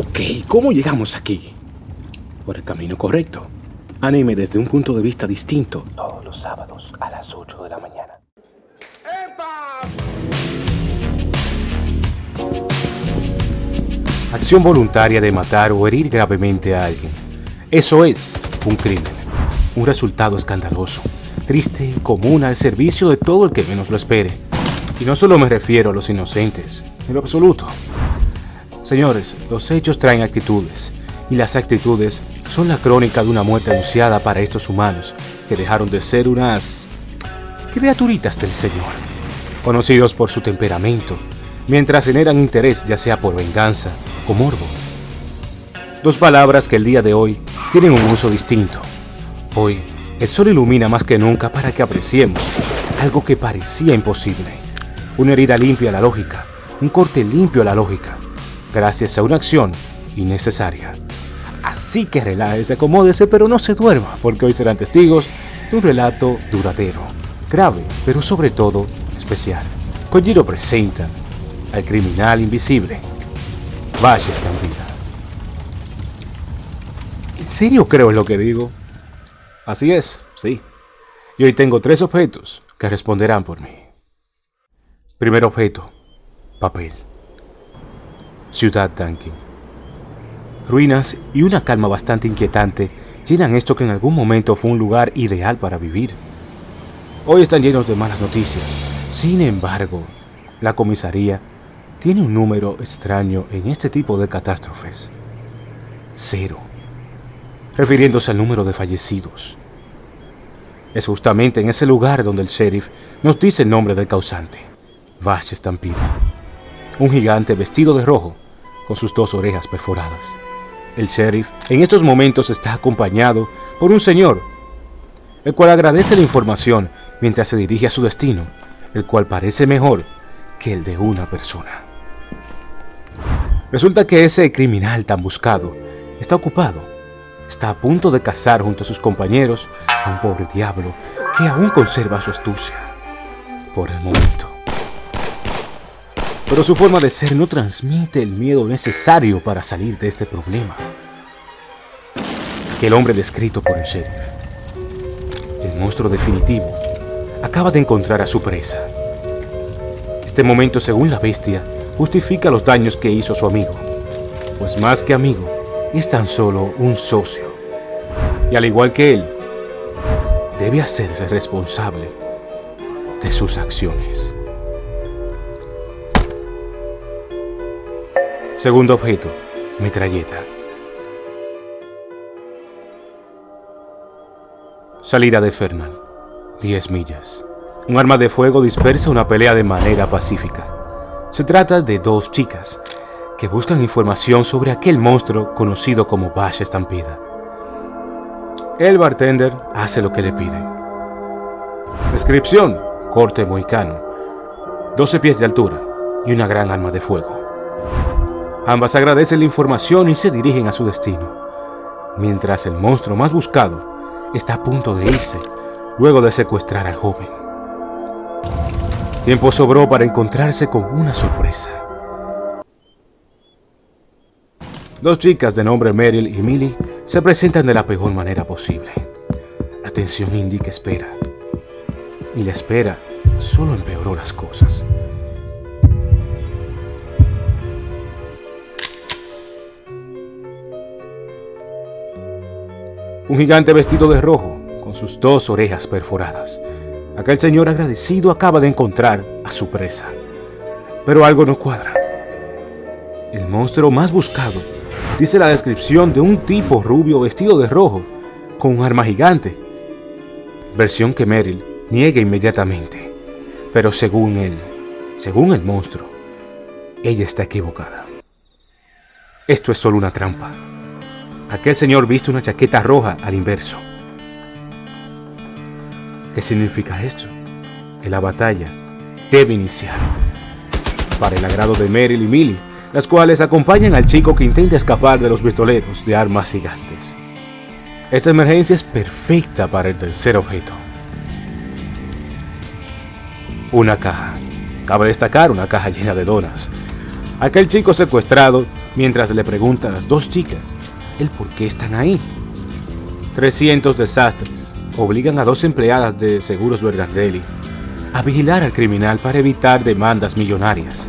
Ok, ¿cómo llegamos aquí? Por el camino correcto. Anime desde un punto de vista distinto. Todos los sábados a las 8 de la mañana. Acción voluntaria de matar o herir gravemente a alguien. Eso es un crimen. Un resultado escandaloso, triste y común al servicio de todo el que menos lo espere. Y no solo me refiero a los inocentes, en lo absoluto. Señores, los hechos traen actitudes, y las actitudes son la crónica de una muerte anunciada para estos humanos, que dejaron de ser unas criaturitas del Señor, conocidos por su temperamento, mientras generan interés ya sea por venganza o morbo. Dos palabras que el día de hoy tienen un uso distinto. Hoy, el sol ilumina más que nunca para que apreciemos algo que parecía imposible. Una herida limpia a la lógica, un corte limpio a la lógica, gracias a una acción innecesaria. Así que relájese, acomódese, pero no se duerma, porque hoy serán testigos de un relato duradero, grave, pero sobre todo especial. Kojiro presenta al criminal invisible, Valle Estampida. ¿En serio creo en lo que digo? Así es, sí. Y hoy tengo tres objetos que responderán por mí. Primer objeto, papel. Ciudad Duncan. Ruinas y una calma bastante inquietante llenan esto que en algún momento fue un lugar ideal para vivir. Hoy están llenos de malas noticias. Sin embargo, la comisaría tiene un número extraño en este tipo de catástrofes. Cero. Refiriéndose al número de fallecidos. Es justamente en ese lugar donde el sheriff nos dice el nombre del causante. Vash Stampede un gigante vestido de rojo, con sus dos orejas perforadas. El sheriff en estos momentos está acompañado por un señor, el cual agradece la información mientras se dirige a su destino, el cual parece mejor que el de una persona. Resulta que ese criminal tan buscado está ocupado, está a punto de cazar junto a sus compañeros a un pobre diablo que aún conserva su astucia, por el momento pero su forma de ser no transmite el miedo necesario para salir de este problema. Que el hombre descrito por el sheriff, el monstruo definitivo, acaba de encontrar a su presa. Este momento, según la bestia, justifica los daños que hizo su amigo, pues más que amigo, es tan solo un socio. Y al igual que él, debe hacerse responsable de sus acciones. Segundo objeto, metralleta. Salida de Fernal, 10 millas. Un arma de fuego dispersa una pelea de manera pacífica. Se trata de dos chicas que buscan información sobre aquel monstruo conocido como Bash Estampida. El bartender hace lo que le pide. Descripción, corte moicano, 12 pies de altura y una gran arma de fuego. Ambas agradecen la información y se dirigen a su destino, mientras el monstruo más buscado está a punto de irse luego de secuestrar al joven. Tiempo sobró para encontrarse con una sorpresa. Dos chicas de nombre Meryl y Millie se presentan de la peor manera posible. La tensión indica espera. Y la espera solo empeoró las cosas. Un gigante vestido de rojo, con sus dos orejas perforadas. Aquel señor agradecido acaba de encontrar a su presa. Pero algo no cuadra. El monstruo más buscado dice la descripción de un tipo rubio vestido de rojo, con un arma gigante. Versión que Meryl niega inmediatamente. Pero según él, según el monstruo, ella está equivocada. Esto es solo una trampa. Aquel señor viste una chaqueta roja al inverso. ¿Qué significa esto? Que la batalla debe iniciar. Para el agrado de Meryl y Millie, las cuales acompañan al chico que intenta escapar de los pistoleros de armas gigantes. Esta emergencia es perfecta para el tercer objeto. Una caja. Cabe destacar una caja llena de donas. Aquel chico secuestrado mientras le pregunta a las dos chicas el por qué están ahí. 300 desastres obligan a dos empleadas de Seguros Verdandelli a vigilar al criminal para evitar demandas millonarias.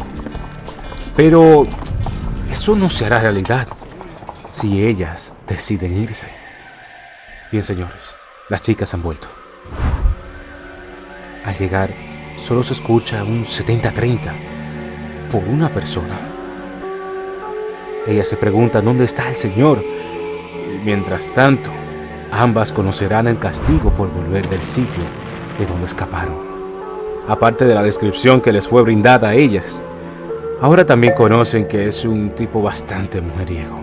Pero eso no se hará realidad si ellas deciden irse. Bien, señores, las chicas han vuelto. Al llegar, solo se escucha un 70-30 por una persona. Ellas se preguntan dónde está el Señor. Y mientras tanto, ambas conocerán el castigo por volver del sitio de donde escaparon. Aparte de la descripción que les fue brindada a ellas, ahora también conocen que es un tipo bastante mujeriego.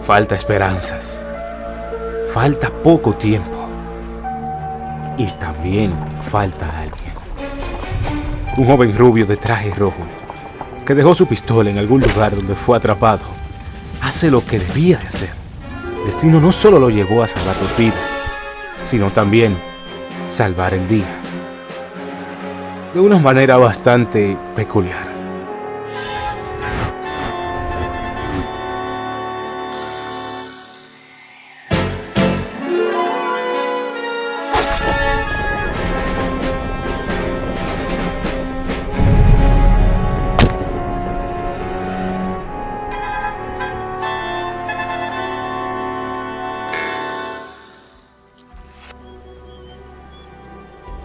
Falta esperanzas. Falta poco tiempo. Y también falta alguien. Un joven rubio de traje rojo que dejó su pistola en algún lugar donde fue atrapado, hace lo que debía de hacer. Destino no solo lo llevó a salvar dos vidas, sino también salvar el día. De una manera bastante peculiar.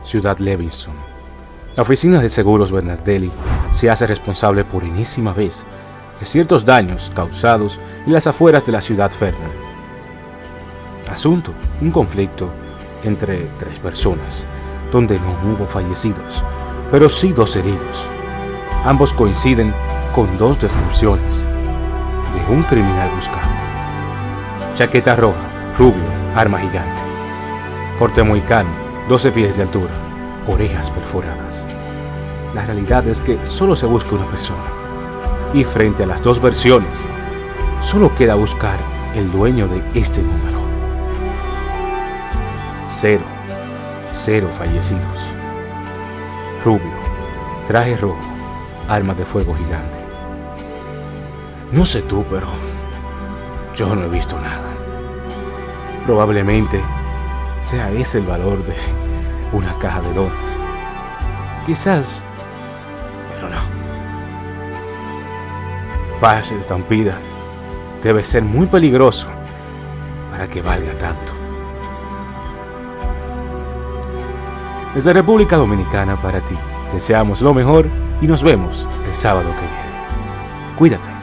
Ciudad Levinson. La oficina de seguros Bernardelli se hace responsable por enésima vez de ciertos daños causados en las afueras de la ciudad Fernal. Asunto, un conflicto entre tres personas, donde no hubo fallecidos, pero sí dos heridos. Ambos coinciden con dos descripciones de un criminal buscado. Chaqueta roja, rubio, arma gigante. Porte muy cano, 12 pies de altura, orejas perforadas. La realidad es que solo se busca una persona. Y frente a las dos versiones, solo queda buscar el dueño de este número. Cero. Cero fallecidos. Rubio. Traje rojo. Arma de fuego gigante. No sé tú, pero yo no he visto nada. Probablemente sea ese el valor de una caja de dones. Quizás, pero no. Paz estampida debe ser muy peligroso para que valga tanto. Desde República Dominicana para ti, deseamos lo mejor y nos vemos el sábado que viene. Cuídate.